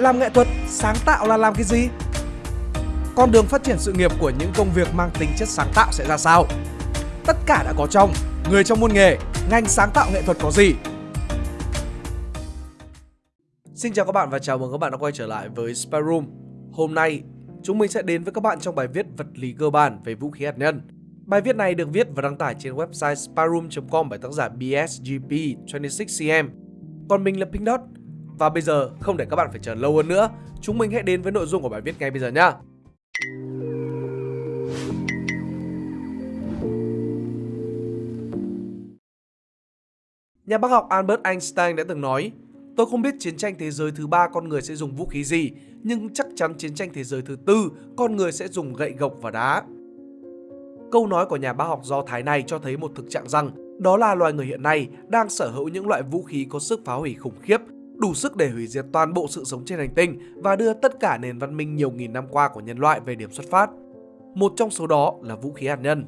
Làm nghệ thuật, sáng tạo là làm cái gì? Con đường phát triển sự nghiệp của những công việc mang tính chất sáng tạo sẽ ra sao? Tất cả đã có trong Người trong môn nghề, ngành sáng tạo nghệ thuật có gì? Xin chào các bạn và chào mừng các bạn đã quay trở lại với Spy Room. Hôm nay, chúng mình sẽ đến với các bạn trong bài viết vật lý cơ bản về vũ khí hạt nhân. Bài viết này được viết và đăng tải trên website spyroom.com bởi tác giả BSGP26cm. Còn mình là Pink Dot. Và bây giờ, không để các bạn phải chờ lâu hơn nữa, chúng mình hãy đến với nội dung của bài viết ngay bây giờ nhé. Nhà bác học Albert Einstein đã từng nói Tôi không biết chiến tranh thế giới thứ ba con người sẽ dùng vũ khí gì, nhưng chắc chắn chiến tranh thế giới thứ tư con người sẽ dùng gậy gộc và đá. Câu nói của nhà bác học Do Thái này cho thấy một thực trạng rằng đó là loài người hiện nay đang sở hữu những loại vũ khí có sức phá hủy khủng khiếp, đủ sức để hủy diệt toàn bộ sự sống trên hành tinh và đưa tất cả nền văn minh nhiều nghìn năm qua của nhân loại về điểm xuất phát. Một trong số đó là vũ khí hạt nhân.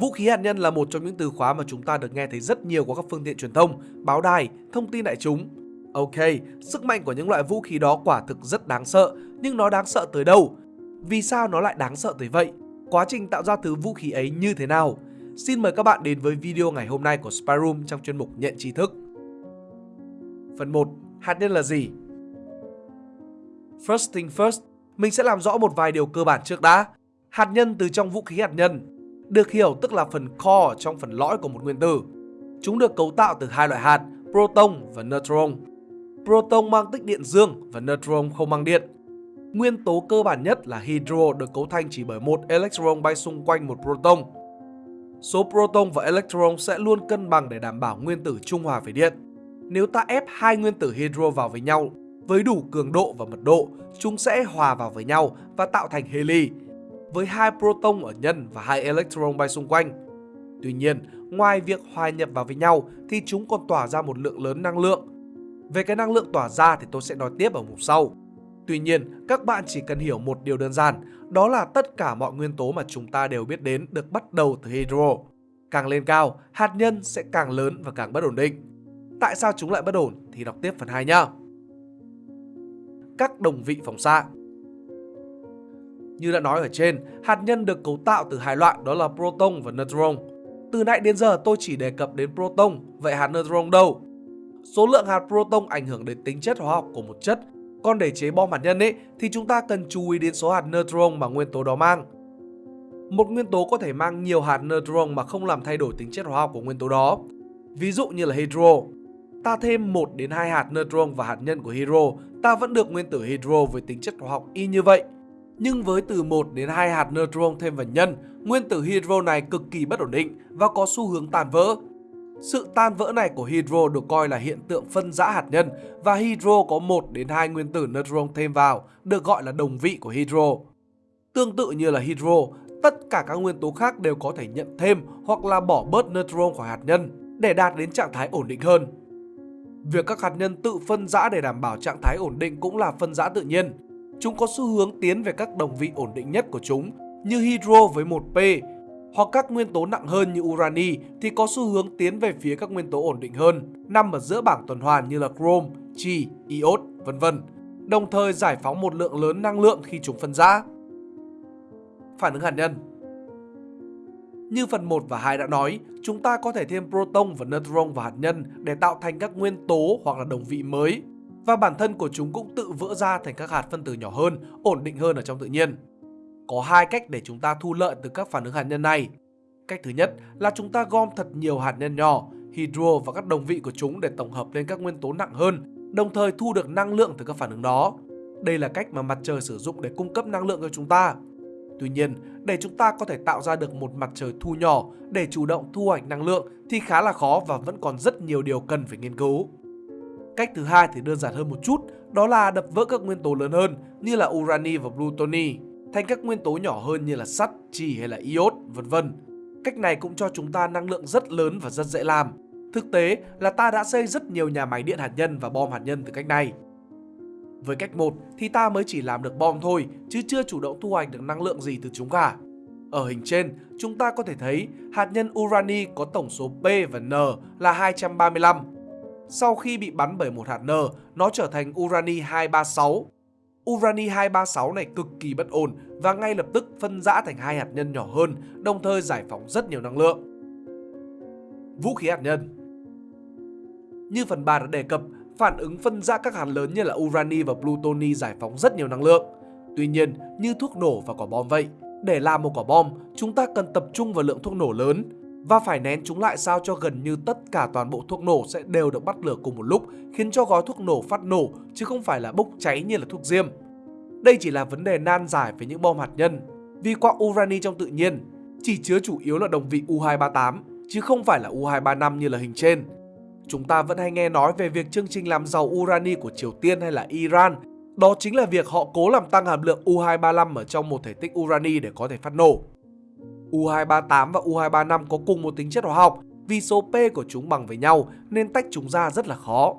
Vũ khí hạt nhân là một trong những từ khóa mà chúng ta được nghe thấy rất nhiều qua các phương tiện truyền thông, báo đài, thông tin đại chúng. Ok, sức mạnh của những loại vũ khí đó quả thực rất đáng sợ, nhưng nó đáng sợ tới đâu? Vì sao nó lại đáng sợ tới vậy? Quá trình tạo ra thứ vũ khí ấy như thế nào? Xin mời các bạn đến với video ngày hôm nay của Spyroom trong chuyên mục nhận tri thức. Phần 1. Hạt nhân là gì? First thing first, mình sẽ làm rõ một vài điều cơ bản trước đã. Hạt nhân từ trong vũ khí hạt nhân được hiểu tức là phần core trong phần lõi của một nguyên tử. Chúng được cấu tạo từ hai loại hạt, proton và neutron. Proton mang tích điện dương và neutron không mang điện. Nguyên tố cơ bản nhất là hydro được cấu thành chỉ bởi một electron bay xung quanh một proton. Số proton và electron sẽ luôn cân bằng để đảm bảo nguyên tử trung hòa về điện. Nếu ta ép hai nguyên tử hydro vào với nhau với đủ cường độ và mật độ, chúng sẽ hòa vào với nhau và tạo thành heli, với hai proton ở nhân và hai electron bay xung quanh. Tuy nhiên, ngoài việc hòa nhập vào với nhau thì chúng còn tỏa ra một lượng lớn năng lượng. Về cái năng lượng tỏa ra thì tôi sẽ nói tiếp ở mục sau. Tuy nhiên, các bạn chỉ cần hiểu một điều đơn giản, đó là tất cả mọi nguyên tố mà chúng ta đều biết đến được bắt đầu từ hydro. Càng lên cao, hạt nhân sẽ càng lớn và càng bất ổn định. Tại sao chúng lại bất ổn thì đọc tiếp phần 2 nhá. Các đồng vị phóng xạ Như đã nói ở trên, hạt nhân được cấu tạo từ hai loại đó là proton và neutron. Từ nãy đến giờ tôi chỉ đề cập đến proton, vậy hạt neutron đâu? Số lượng hạt proton ảnh hưởng đến tính chất hóa học của một chất còn để chế bom hạt nhân ấy thì chúng ta cần chú ý đến số hạt neutron mà nguyên tố đó mang. Một nguyên tố có thể mang nhiều hạt neutron mà không làm thay đổi tính chất hóa học của nguyên tố đó. Ví dụ như là hydro. Ta thêm 1 đến 2 hạt neutron và hạt nhân của hydro, ta vẫn được nguyên tử hydro với tính chất hóa học y như vậy. Nhưng với từ 1 đến 2 hạt neutron thêm vào nhân, nguyên tử hydro này cực kỳ bất ổn định và có xu hướng tan vỡ sự tan vỡ này của hydro được coi là hiện tượng phân rã hạt nhân và hydro có 1 đến 2 nguyên tử neutron thêm vào, được gọi là đồng vị của hydro. Tương tự như là hydro, tất cả các nguyên tố khác đều có thể nhận thêm hoặc là bỏ bớt neutron khỏi hạt nhân để đạt đến trạng thái ổn định hơn. Việc các hạt nhân tự phân rã để đảm bảo trạng thái ổn định cũng là phân rã tự nhiên. Chúng có xu hướng tiến về các đồng vị ổn định nhất của chúng như hydro với 1p hoặc các nguyên tố nặng hơn như urani thì có xu hướng tiến về phía các nguyên tố ổn định hơn, nằm ở giữa bảng tuần hoàn như là chrome, chi, iốt, vân vân. Đồng thời giải phóng một lượng lớn năng lượng khi chúng phân rã. Phản ứng hạt nhân như phần 1 và 2 đã nói, chúng ta có thể thêm proton và neutron vào hạt nhân để tạo thành các nguyên tố hoặc là đồng vị mới. Và bản thân của chúng cũng tự vỡ ra thành các hạt phân tử nhỏ hơn, ổn định hơn ở trong tự nhiên. Có hai cách để chúng ta thu lợi từ các phản ứng hạt nhân này. Cách thứ nhất là chúng ta gom thật nhiều hạt nhân nhỏ, hydro và các đồng vị của chúng để tổng hợp lên các nguyên tố nặng hơn, đồng thời thu được năng lượng từ các phản ứng đó. Đây là cách mà mặt trời sử dụng để cung cấp năng lượng cho chúng ta. Tuy nhiên, để chúng ta có thể tạo ra được một mặt trời thu nhỏ để chủ động thu hoạch năng lượng thì khá là khó và vẫn còn rất nhiều điều cần phải nghiên cứu. Cách thứ hai thì đơn giản hơn một chút, đó là đập vỡ các nguyên tố lớn hơn như là urani và plutoni thành các nguyên tố nhỏ hơn như là sắt, chì hay là iốt, vân vân. Cách này cũng cho chúng ta năng lượng rất lớn và rất dễ làm. Thực tế là ta đã xây rất nhiều nhà máy điện hạt nhân và bom hạt nhân từ cách này. Với cách 1 thì ta mới chỉ làm được bom thôi chứ chưa chủ động thu hoạch được năng lượng gì từ chúng cả. Ở hình trên, chúng ta có thể thấy hạt nhân urani có tổng số P và N là 235. Sau khi bị bắn bởi một hạt n nó trở thành urani 236. Urani 236 này cực kỳ bất ổn và ngay lập tức phân rã thành hai hạt nhân nhỏ hơn, đồng thời giải phóng rất nhiều năng lượng. Vũ khí hạt nhân Như phần 3 đã đề cập, phản ứng phân rã các hạt lớn như là urani và plutoni giải phóng rất nhiều năng lượng. Tuy nhiên, như thuốc nổ và quả bom vậy, để làm một quả bom, chúng ta cần tập trung vào lượng thuốc nổ lớn và phải nén chúng lại sao cho gần như tất cả toàn bộ thuốc nổ sẽ đều được bắt lửa cùng một lúc, khiến cho gói thuốc nổ phát nổ chứ không phải là bốc cháy như là thuốc diêm. Đây chỉ là vấn đề nan giải với những bom hạt nhân, vì quặng urani trong tự nhiên chỉ chứa chủ yếu là đồng vị U238 chứ không phải là U235 như là hình trên. Chúng ta vẫn hay nghe nói về việc chương trình làm giàu urani của Triều Tiên hay là Iran đó chính là việc họ cố làm tăng hàm lượng U235 ở trong một thể tích urani để có thể phát nổ. U238 và U235 có cùng một tính chất hóa học vì số P của chúng bằng với nhau nên tách chúng ra rất là khó.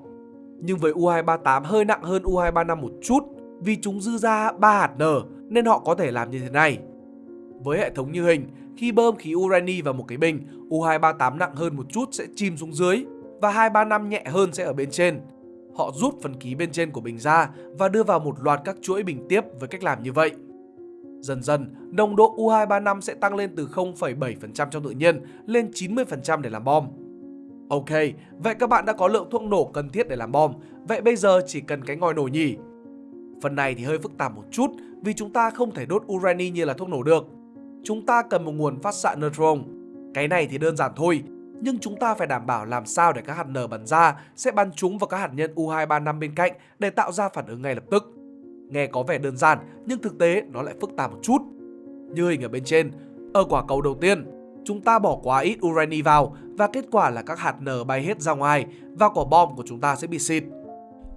Nhưng với U238 hơi nặng hơn U235 một chút vì chúng dư ra 3 hạt N nên họ có thể làm như thế này. Với hệ thống như hình, khi bơm khí urani vào một cái bình, U238 nặng hơn một chút sẽ chìm xuống dưới và 235 nhẹ hơn sẽ ở bên trên. Họ rút phần ký bên trên của bình ra và đưa vào một loạt các chuỗi bình tiếp với cách làm như vậy. Dần dần, nồng độ U235 sẽ tăng lên từ 0,7% trong tự nhiên lên 90% để làm bom. Ok, vậy các bạn đã có lượng thuốc nổ cần thiết để làm bom, vậy bây giờ chỉ cần cái ngòi nổ nhỉ? Phần này thì hơi phức tạp một chút vì chúng ta không thể đốt urani như là thuốc nổ được. Chúng ta cần một nguồn phát xạ neutron. Cái này thì đơn giản thôi, nhưng chúng ta phải đảm bảo làm sao để các hạt nở bắn ra sẽ bắn trúng vào các hạt nhân U235 bên cạnh để tạo ra phản ứng ngay lập tức. Nghe có vẻ đơn giản nhưng thực tế nó lại phức tạp một chút. Như hình ở bên trên, ở quả cầu đầu tiên, chúng ta bỏ quá ít urani vào và kết quả là các hạt nở bay hết ra ngoài và quả bom của chúng ta sẽ bị xịt.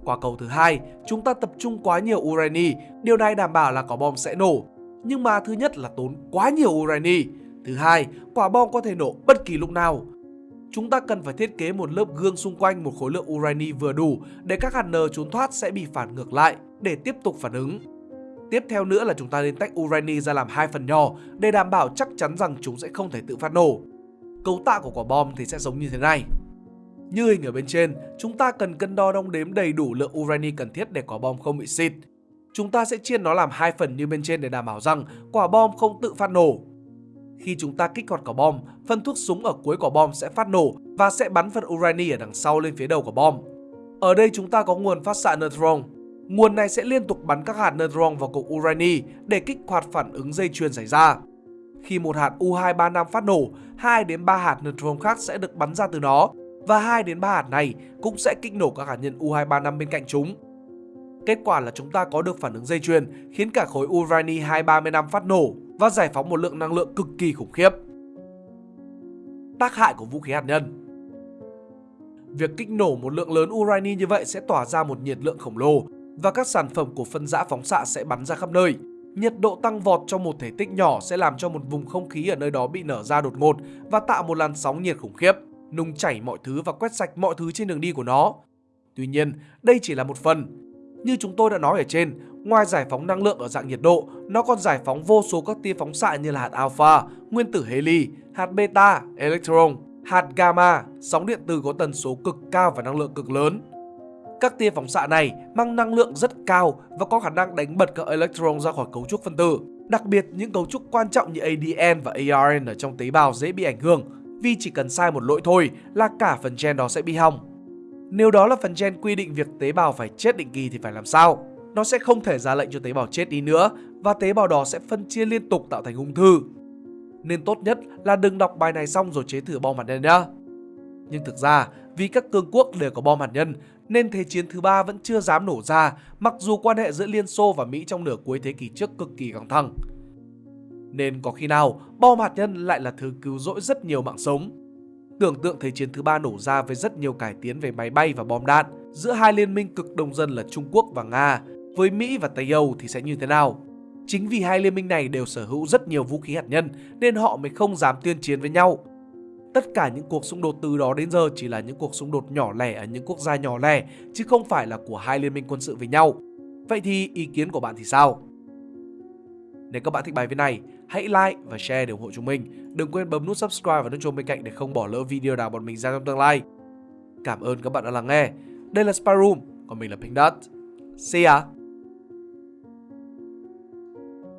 Quả cầu thứ hai, chúng ta tập trung quá nhiều urani, điều này đảm bảo là quả bom sẽ nổ. Nhưng mà thứ nhất là tốn quá nhiều urani, thứ hai, quả bom có thể nổ bất kỳ lúc nào chúng ta cần phải thiết kế một lớp gương xung quanh một khối lượng urani vừa đủ để các hạt nơ trốn thoát sẽ bị phản ngược lại để tiếp tục phản ứng. Tiếp theo nữa là chúng ta nên tách urani ra làm hai phần nhỏ để đảm bảo chắc chắn rằng chúng sẽ không thể tự phát nổ. Cấu tạo của quả bom thì sẽ giống như thế này. Như hình ở bên trên, chúng ta cần cân đo đong đếm đầy đủ lượng urani cần thiết để quả bom không bị xịt. Chúng ta sẽ chia nó làm hai phần như bên trên để đảm bảo rằng quả bom không tự phát nổ khi chúng ta kích hoạt quả bom, phân thuốc súng ở cuối quả bom sẽ phát nổ và sẽ bắn phần urani ở đằng sau lên phía đầu quả bom. Ở đây chúng ta có nguồn phát xạ neutron. Nguồn này sẽ liên tục bắn các hạt neutron vào cục urani để kích hoạt phản ứng dây chuyền xảy ra. Khi một hạt U235 phát nổ, 2 đến 3 hạt neutron khác sẽ được bắn ra từ nó và 2 đến 3 hạt này cũng sẽ kích nổ các hạt nhân U235 bên cạnh chúng. Kết quả là chúng ta có được phản ứng dây chuyền khiến cả khối urani 235 phát nổ và giải phóng một lượng năng lượng cực kỳ khủng khiếp. Tác hại của vũ khí hạt nhân Việc kích nổ một lượng lớn urani như vậy sẽ tỏa ra một nhiệt lượng khổng lồ và các sản phẩm của phân rã phóng xạ sẽ bắn ra khắp nơi. Nhiệt độ tăng vọt trong một thể tích nhỏ sẽ làm cho một vùng không khí ở nơi đó bị nở ra đột ngột và tạo một làn sóng nhiệt khủng khiếp, nung chảy mọi thứ và quét sạch mọi thứ trên đường đi của nó. Tuy nhiên, đây chỉ là một phần. Như chúng tôi đã nói ở trên, Ngoài giải phóng năng lượng ở dạng nhiệt độ, nó còn giải phóng vô số các tia phóng xạ như là hạt alpha, nguyên tử heli, hạt beta, electron, hạt gamma, sóng điện từ có tần số cực cao và năng lượng cực lớn. Các tia phóng xạ này mang năng lượng rất cao và có khả năng đánh bật các electron ra khỏi cấu trúc phân tử. Đặc biệt, những cấu trúc quan trọng như ADN và ARN ở trong tế bào dễ bị ảnh hưởng vì chỉ cần sai một lỗi thôi là cả phần gen đó sẽ bị hỏng. Nếu đó là phần gen quy định việc tế bào phải chết định kỳ thì phải làm sao? Nó sẽ không thể ra lệnh cho tế bào chết đi nữa và tế bào đó sẽ phân chia liên tục tạo thành ung thư. Nên tốt nhất là đừng đọc bài này xong rồi chế thử bom hạt nhân nhá. Nhưng thực ra, vì các cường quốc đều có bom hạt nhân nên Thế chiến thứ ba vẫn chưa dám nổ ra mặc dù quan hệ giữa Liên Xô và Mỹ trong nửa cuối thế kỷ trước cực kỳ căng thẳng. Nên có khi nào bom hạt nhân lại là thứ cứu rỗi rất nhiều mạng sống. Tưởng tượng Thế chiến thứ ba nổ ra với rất nhiều cải tiến về máy bay và bom đạn giữa hai liên minh cực đông dân là Trung Quốc và Nga với Mỹ và Tây Âu thì sẽ như thế nào? Chính vì hai liên minh này đều sở hữu rất nhiều vũ khí hạt nhân nên họ mới không dám tuyên chiến với nhau. Tất cả những cuộc xung đột từ đó đến giờ chỉ là những cuộc xung đột nhỏ lẻ ở những quốc gia nhỏ lẻ chứ không phải là của hai liên minh quân sự với nhau. Vậy thì ý kiến của bạn thì sao? Nếu các bạn thích bài viết này, hãy like và share để ủng hộ chúng mình. Đừng quên bấm nút subscribe và nút chuông bên cạnh để không bỏ lỡ video nào bọn mình ra trong tương lai. Cảm ơn các bạn đã lắng nghe. Đây là Spyroom, còn mình là Pink Dot. See ya!